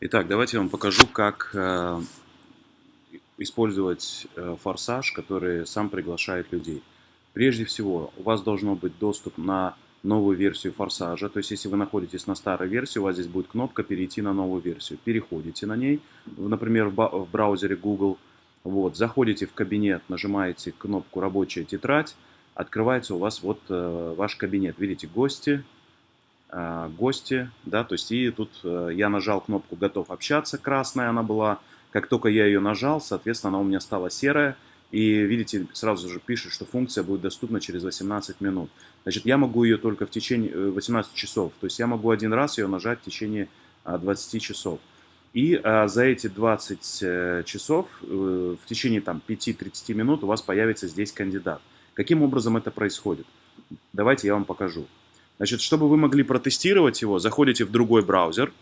Итак, давайте я вам покажу, как э, использовать э, форсаж, который сам приглашает людей. Прежде всего, у вас должно быть доступ на новую версию форсажа. То есть, если вы находитесь на старой версии, у вас здесь будет кнопка «Перейти на новую версию». Переходите на ней, например, в браузере Google. Вот, заходите в кабинет, нажимаете кнопку «Рабочая тетрадь», открывается у вас вот э, ваш кабинет. Видите, гости, гости, да, то есть и тут э, я нажал кнопку «Готов общаться», красная она была. Как только я ее нажал, соответственно, она у меня стала серая. И видите, сразу же пишет, что функция будет доступна через 18 минут. Значит, я могу ее только в течение 18 э, часов. То есть я могу один раз ее нажать в течение 20 часов. И а, за эти 20 э, часов, в течение там 5-30 минут у вас появится здесь кандидат. Каким образом это происходит? Давайте я вам покажу. Значит, чтобы вы могли протестировать его, заходите в другой браузер,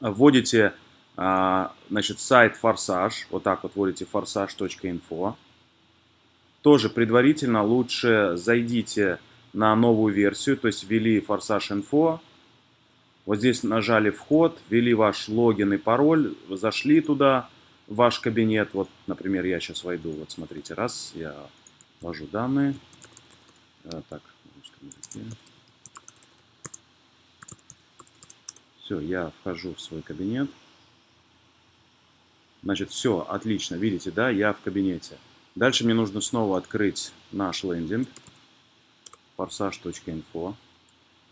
вводите а, значит, сайт Форсаж, вот так вот вводите forsage.info. Тоже предварительно лучше зайдите на новую версию, то есть ввели Форсаж Info. Вот здесь нажали вход, ввели ваш логин и пароль, зашли туда, в ваш кабинет. Вот, например, я сейчас войду, вот смотрите, раз, я ввожу данные. А, так, Все, я вхожу в свой кабинет. Значит, все, отлично, видите, да, я в кабинете. Дальше мне нужно снова открыть наш лендинг, forsage.info.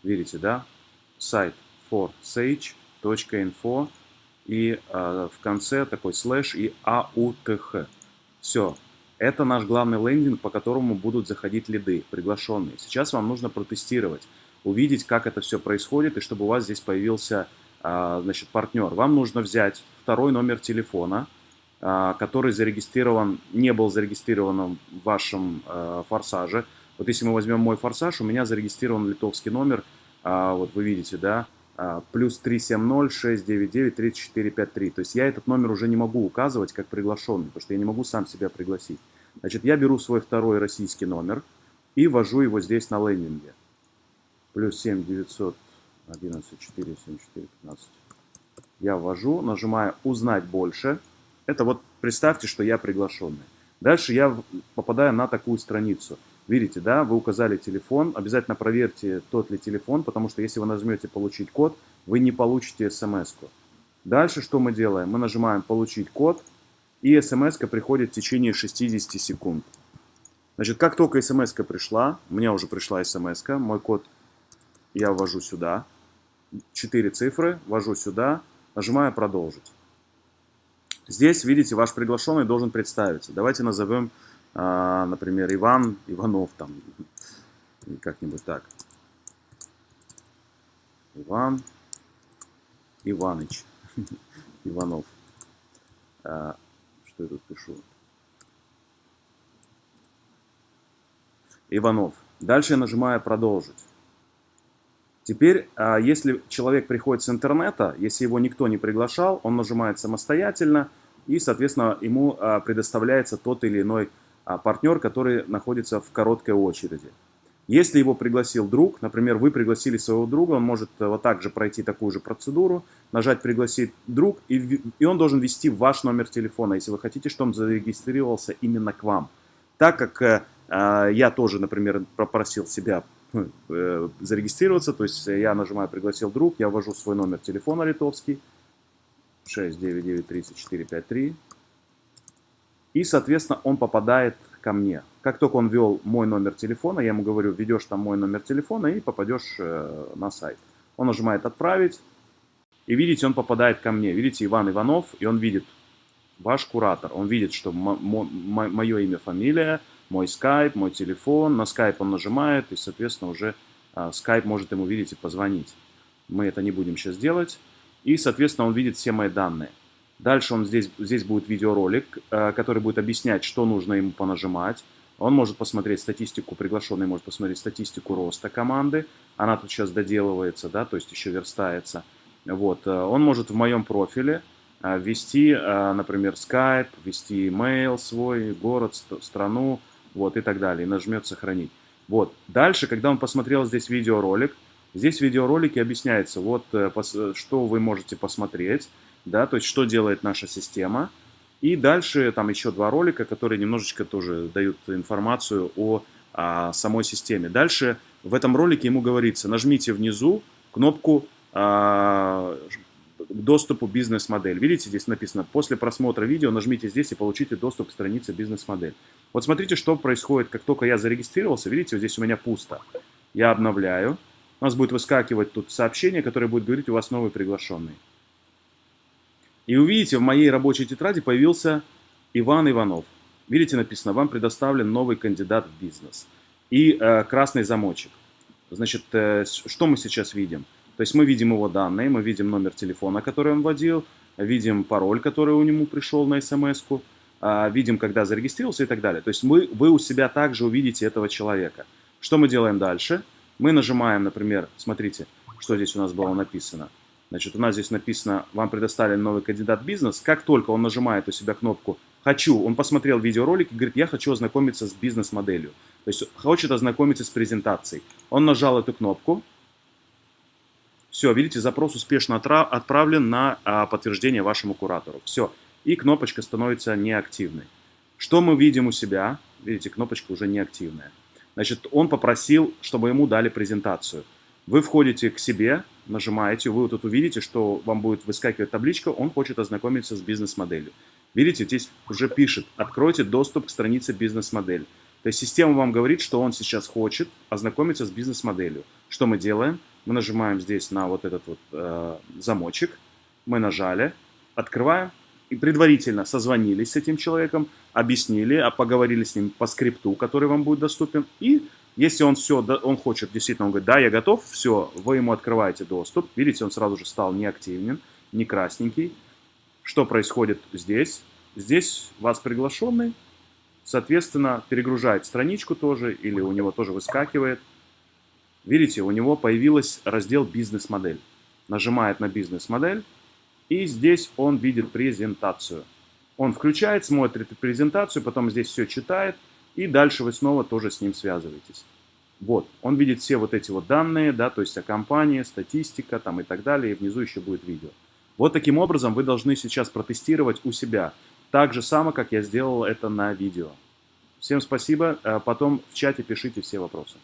Видите, да, сайт forsage.info и э, в конце такой слэш и AUTH. Все, это наш главный лендинг, по которому будут заходить лиды, приглашенные. Сейчас вам нужно протестировать, увидеть, как это все происходит, и чтобы у вас здесь появился а, значит, партнер, вам нужно взять второй номер телефона, а, который зарегистрирован, не был зарегистрирован в вашем а, форсаже. Вот если мы возьмем мой форсаж, у меня зарегистрирован литовский номер, вот вы видите, да, плюс 370-699-3453. То есть я этот номер уже не могу указывать как приглашенный, потому что я не могу сам себя пригласить. Значит, я беру свой второй российский номер и ввожу его здесь на лендинге. Плюс 7 900 11, 4, 7, 4, 15. Я ввожу, нажимаю «Узнать больше». Это вот представьте, что я приглашенный. Дальше я попадаю на такую страницу. Видите, да, вы указали телефон. Обязательно проверьте, тот ли телефон, потому что если вы нажмете «Получить код», вы не получите смс -ку. Дальше что мы делаем? Мы нажимаем «Получить код», и смс приходит в течение 60 секунд. Значит, как только смс пришла, у меня уже пришла смс мой код я ввожу сюда. 4 цифры, ввожу сюда, нажимаю «Продолжить». Здесь, видите, ваш приглашенный должен представиться. Давайте назовем, а, например, Иван Иванов, там, как-нибудь так. Иван Иваныч Иванов. А, что я тут пишу? Иванов. Дальше я нажимаю «Продолжить». Теперь, а, если человек приходит с интернета, если его никто не приглашал, он нажимает самостоятельно, и, соответственно, ему а, предоставляется тот или иной а, партнер, который находится в короткой очереди. Если его пригласил друг, например, вы пригласили своего друга, он может вот так же пройти такую же процедуру, нажать «Пригласить друг», и, и он должен ввести ваш номер телефона, если вы хотите, чтобы он зарегистрировался именно к вам. Так как э, я тоже, например, попросил себя ну, э, зарегистрироваться. То есть я нажимаю «Пригласил друг», я ввожу свой номер телефона литовский 6993453. И, соответственно, он попадает ко мне. Как только он ввел мой номер телефона, я ему говорю, введешь там мой номер телефона и попадешь э, на сайт. Он нажимает «Отправить». И видите, он попадает ко мне. Видите, Иван Иванов, и он видит ваш куратор. Он видит, что мое имя, фамилия, мой скайп, мой телефон. На скайп он нажимает, и, соответственно, уже а, скайп может ему видеть и позвонить. Мы это не будем сейчас делать. И, соответственно, он видит все мои данные. Дальше он здесь, здесь будет видеоролик, а, который будет объяснять, что нужно ему понажимать. Он может посмотреть статистику, приглашенный может посмотреть статистику роста команды. Она тут сейчас доделывается, да, то есть еще верстается. Вот. А, он может в моем профиле ввести, например, Skype, ввести email свой, город, страну, вот, и так далее, и нажмет «Сохранить». Вот, дальше, когда он посмотрел здесь видеоролик, Здесь в видеоролике объясняется, вот э, что вы можете посмотреть, да, то есть что делает наша система. И дальше там еще два ролика, которые немножечко тоже дают информацию о, о самой системе. Дальше в этом ролике ему говорится, нажмите внизу кнопку а, доступу бизнес-модель. Видите, здесь написано, после просмотра видео нажмите здесь и получите доступ к странице бизнес-модель. Вот смотрите, что происходит, как только я зарегистрировался. Видите, вот здесь у меня пусто. Я обновляю. У нас будет выскакивать тут сообщение, которое будет говорить, у вас новый приглашенный. И увидите, в моей рабочей тетради появился Иван Иванов. Видите, написано, вам предоставлен новый кандидат в бизнес. И э, красный замочек. Значит, э, что мы сейчас видим? То есть мы видим его данные, мы видим номер телефона, который он вводил, видим пароль, который у него пришел на смс-ку, а, видим, когда зарегистрировался и так далее. То есть мы, вы у себя также увидите этого человека. Что мы делаем дальше? Мы нажимаем, например, смотрите, что здесь у нас было написано. Значит, у нас здесь написано, вам предоставлен новый кандидат бизнес. Как только он нажимает у себя кнопку «Хочу», он посмотрел видеоролик и говорит, я хочу ознакомиться с бизнес-моделью. То есть хочет ознакомиться с презентацией. Он нажал эту кнопку, все, видите, запрос успешно отправлен на а, подтверждение вашему куратору. Все, и кнопочка становится неактивной. Что мы видим у себя? Видите, кнопочка уже неактивная. Значит, он попросил, чтобы ему дали презентацию. Вы входите к себе, нажимаете, вы вот тут увидите, что вам будет выскакивать табличка, он хочет ознакомиться с бизнес-моделью. Видите, здесь уже пишет, откройте доступ к странице бизнес-модель. То есть система вам говорит, что он сейчас хочет ознакомиться с бизнес-моделью. Что мы делаем? Мы нажимаем здесь на вот этот вот э, замочек. Мы нажали, открываем. И предварительно созвонились с этим человеком, объяснили, а поговорили с ним по скрипту, который вам будет доступен. И если он все, он хочет, действительно, он говорит, да, я готов, все, вы ему открываете доступ. Видите, он сразу же стал неактивен, не красненький. Что происходит здесь? Здесь вас приглашенный, соответственно, перегружает страничку тоже, или у него тоже выскакивает. Видите, у него появился раздел «Бизнес-модель». Нажимает на «Бизнес-модель», и здесь он видит презентацию. Он включает, смотрит презентацию, потом здесь все читает, и дальше вы снова тоже с ним связываетесь. Вот, он видит все вот эти вот данные, да, то есть о компании, статистика там и так далее, и внизу еще будет видео. Вот таким образом вы должны сейчас протестировать у себя, так же само, как я сделал это на видео. Всем спасибо, э, потом в чате пишите все вопросы.